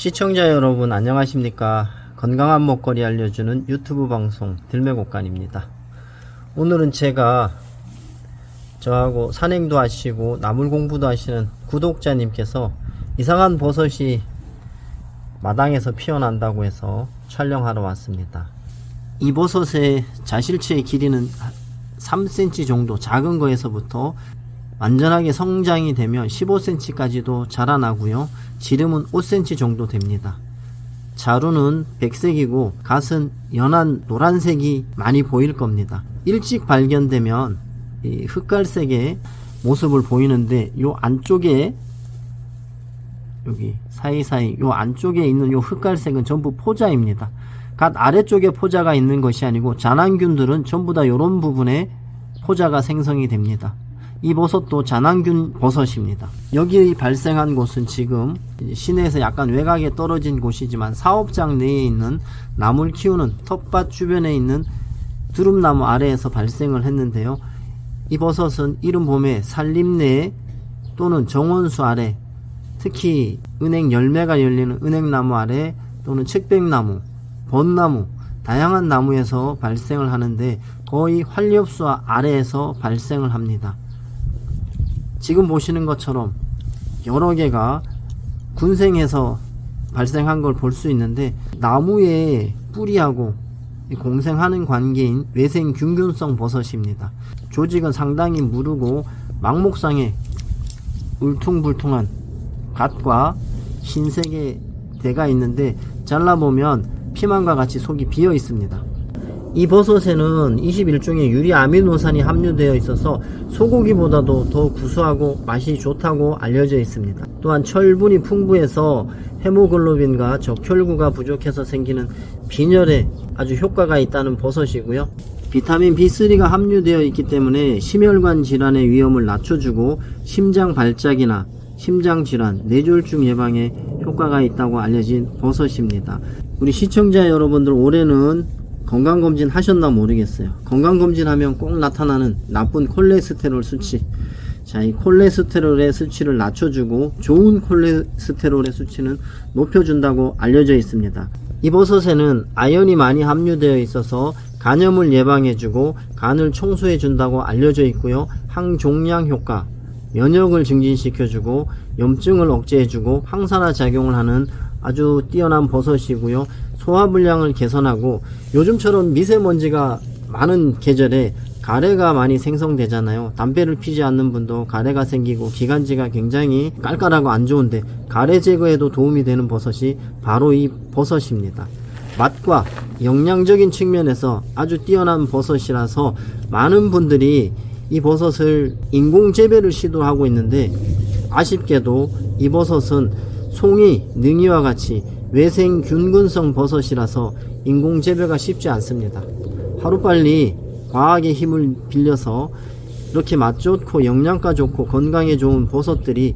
시청자 여러분 안녕하십니까? 건강한 먹거리 알려주는 유튜브 방송 들매곡간입니다. 오늘은 제가 저하고 산행도 하시고 나물 공부도 하시는 구독자님께서 이상한 버섯이 마당에서 피어난다고 해서 촬영하러 왔습니다. 이 버섯의 자실체의 길이는 3cm 정도 작은 거에서부터 완전하게 성장이 되면 15cm까지도 자라나고요. 지름은 5cm 정도 됩니다. 자루는 백색이고 갓은 연한 노란색이 많이 보일 겁니다. 일찍 발견되면 이 흑갈색의 모습을 보이는데 요 안쪽에 여기 사이사이 요 안쪽에 있는 요 흑갈색은 전부 포자입니다. 갓 아래쪽에 포자가 있는 것이 아니고 잔항균들은 전부 다 요런 부분에 포자가 생성이 됩니다. 이 버섯도 잔항균 버섯입니다. 여기 발생한 곳은 지금 시내에서 약간 외곽에 떨어진 곳이지만 사업장 내에 있는 나물 키우는 텃밭 주변에 있는 두릅나무 아래에서 발생을 했는데요. 이 버섯은 이른 봄에 산림내 또는 정원수 아래 특히 은행 열매가 열리는 은행나무 아래 또는 책백나무, 벚나무 다양한 나무에서 발생을 하는데 거의 활렵수 아래에서 발생을 합니다. 지금 보시는 것처럼 여러 개가 군생해서 발생한 걸 볼 수 있는데 나무의 뿌리하고 공생하는 관계인 외생균균성 버섯입니다. 조직은 상당히 무르고 망목상에 울퉁불퉁한 갓과 흰색의 대가 있는데 잘라보면 피망과 같이 속이 비어 있습니다. 이 버섯에는 21종의 유리 아미노산이 함유되어 있어서 소고기보다도 더 구수하고 맛이 좋다고 알려져 있습니다. 또한 철분이 풍부해서 헤모글로빈과 적혈구가 부족해서 생기는 빈혈에 아주 효과가 있다는 버섯이고요. 비타민 B3가 함유되어 있기 때문에 심혈관 질환의 위험을 낮춰주고 심장 발작이나 심장 질환, 뇌졸중 예방에 효과가 있다고 알려진 버섯입니다. 우리 시청자 여러분들 올해는 건강검진 하셨나 모르겠어요. 건강검진 하면 꼭 나타나는 나쁜 콜레스테롤 수치. 자, 이 콜레스테롤의 수치를 낮춰주고 좋은 콜레스테롤의 수치는 높여준다고 알려져 있습니다. 이 버섯에는 아연이 많이 함유되어 있어서 간염을 예방해주고 간을 청소해준다고 알려져 있고요. 항종양 효과, 면역을 증진시켜주고 염증을 억제해주고 항산화 작용을 하는 아주 뛰어난 버섯이고요. 소화 불량을 개선하고 요즘처럼 미세먼지가 많은 계절에 가래가 많이 생성되잖아요. 담배를 피지 않는 분도 가래가 생기고 기관지가 굉장히 깔깔하고 안 좋은데 가래 제거에도 도움이 되는 버섯이 바로 이 버섯입니다. 맛과 영양적인 측면에서 아주 뛰어난 버섯이라서 많은 분들이 이 버섯을 인공 재배를 시도하고 있는데 아쉽게도 이 버섯은 송이, 능이와 같이 외생 균근성 버섯이라서 인공 재배가 쉽지 않습니다. 하루빨리 과학의 힘을 빌려서 이렇게 맛 좋고 영양가 좋고 건강에 좋은 버섯들이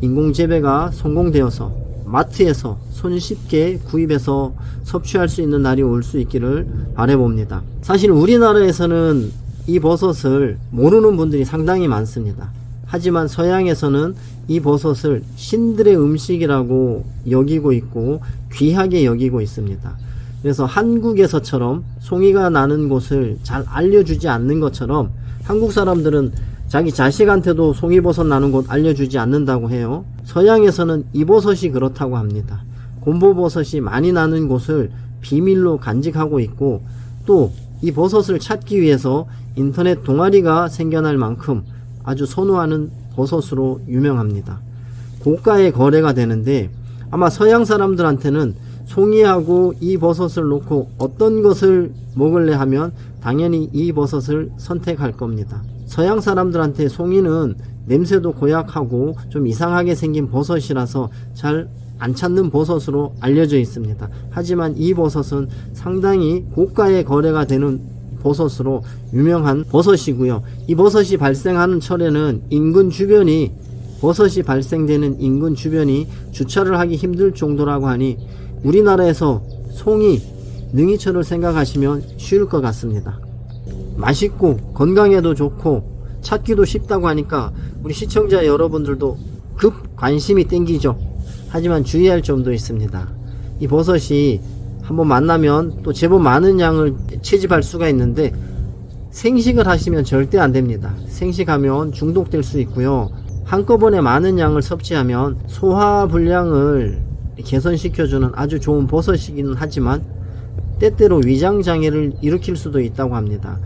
인공 재배가 성공되어서 마트에서 손쉽게 구입해서 섭취할 수 있는 날이 올 수 있기를 바래봅니다. 사실 우리나라에서는 이 버섯을 모르는 분들이 상당히 많습니다. 하지만 서양에서는 이 버섯을 신들의 음식이라고 여기고 있고 귀하게 여기고 있습니다. 그래서 한국에서처럼 송이가 나는 곳을 잘 알려주지 않는 것처럼 한국 사람들은 자기 자식한테도 송이버섯 나는 곳 알려주지 않는다고 해요. 서양에서는 이 버섯이 그렇다고 합니다. 곰보버섯이 많이 나는 곳을 비밀로 간직하고 있고 또 이 버섯을 찾기 위해서 인터넷 동아리가 생겨날 만큼 아주 선호하는 버섯으로 유명합니다. 고가의 거래가 되는데 아마 서양 사람들한테는 송이하고 이 버섯을 놓고 어떤 것을 먹을래 하면 당연히 이 버섯을 선택할 겁니다. 서양 사람들한테 송이는 냄새도 고약하고 좀 이상하게 생긴 버섯이라서 잘 안 찾는 버섯으로 알려져 있습니다. 하지만 이 버섯은 상당히 고가의 거래가 되는 버섯으로 유명한 버섯이고요. 이 버섯이 발생하는 철에는 인근 주변이 버섯이 발생되는 인근 주변이 주차를 하기 힘들 정도라고 하니 우리나라에서 송이, 능이철을 생각하시면 쉬울 것 같습니다. 맛있고 건강에도 좋고 찾기도 쉽다고 하니까 우리 시청자 여러분들도 급 관심이 땡기죠. 하지만 주의할 점도 있습니다. 이 버섯이 한번 만나면 또 제법 많은 양을 채집할 수가 있는데 생식을 하시면 절대 안 됩니다. 생식하면 중독될 수 있고요. 한꺼번에 많은 양을 섭취하면 소화 불량을 개선시켜주는 아주 좋은 버섯이기는 하지만 때때로 위장 장애를 일으킬 수도 있다고 합니다.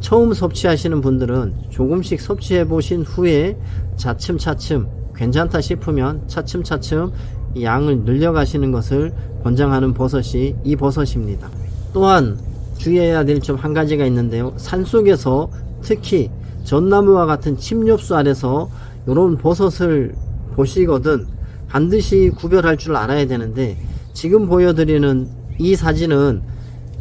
처음 섭취하시는 분들은 조금씩 섭취해 보신 후에 차츰차츰 괜찮다 싶으면 차츰차츰 이 양을 늘려가시는 것을 권장하는 버섯이 이 버섯입니다. 또한 주의해야 될 점 한 가지가 있는데요. 산속에서 특히 전나무와 같은 침엽수 아래서 이런 버섯을 보시거든 반드시 구별할 줄 알아야 되는데 지금 보여드리는 이 사진은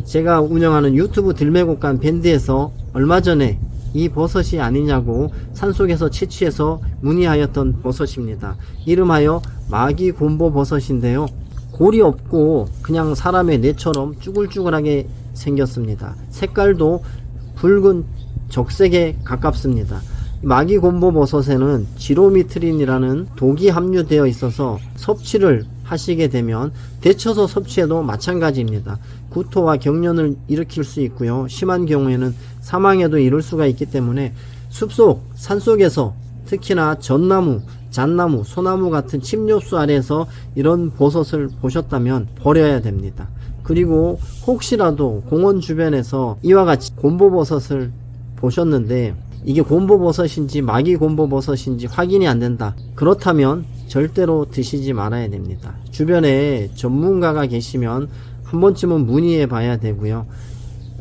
제가 운영하는 유튜브 들매곡간 밴드에서 얼마 전에 이 버섯이 아니냐고 산속에서 채취해서 문의하였던 버섯입니다. 이름하여 마기 곰보 버섯인데요. 골이 없고 그냥 사람의 뇌처럼 쭈글쭈글하게 생겼습니다. 색깔도 붉은 적색에 가깝습니다. 마기 곰보 버섯에는 지로미트린이라는 독이 함유되어 있어서 섭취를 하시게 되면 데쳐서 섭취해도 마찬가지입니다. 구토와 경련을 일으킬 수 있고요. 심한 경우에는 사망에도 이를 수가 있기 때문에 숲속, 산속에서 특히나 전나무, 잣나무, 소나무 같은 침엽수 아래에서 이런 버섯을 보셨다면 버려야 됩니다. 그리고 혹시라도 공원 주변에서 이와 같이 곰보버섯을 보셨는데 이게 곰보버섯인지 마기 곰보버섯인지 확인이 안 된다. 그렇다면 절대로 드시지 말아야 됩니다. 주변에 전문가가 계시면 한 번쯤은 문의해 봐야 되고요.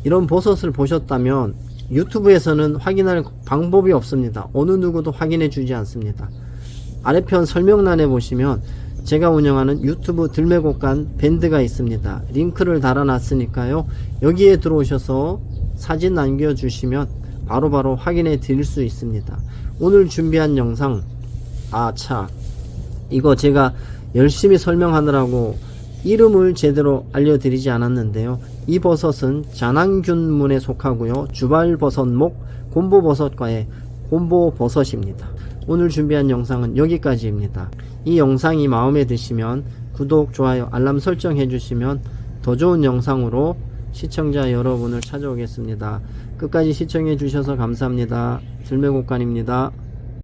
이런 버섯을 보셨다면 유튜브에서는 확인할 방법이 없습니다. 어느 누구도 확인해 주지 않습니다. 아래편 설명란에 보시면 제가 운영하는 유튜브 들매곡간 밴드가 있습니다. 링크를 달아놨으니까요. 여기에 들어오셔서 사진 남겨주시면 바로바로 확인해 드릴 수 있습니다. 오늘 준비한 영상 아차 이거 제가 열심히 설명하느라고 이름을 제대로 알려드리지 않았는데요. 이 버섯은 자낭균문에 속하고요. 주발버섯목 곰보버섯과의 곰보버섯입니다. 오늘 준비한 영상은 여기까지입니다. 이 영상이 마음에 드시면 구독, 좋아요, 알람 설정 해주시면 더 좋은 영상으로 시청자 여러분을 찾아오겠습니다. 끝까지 시청해 주셔서 감사합니다. 들매곡간입니다.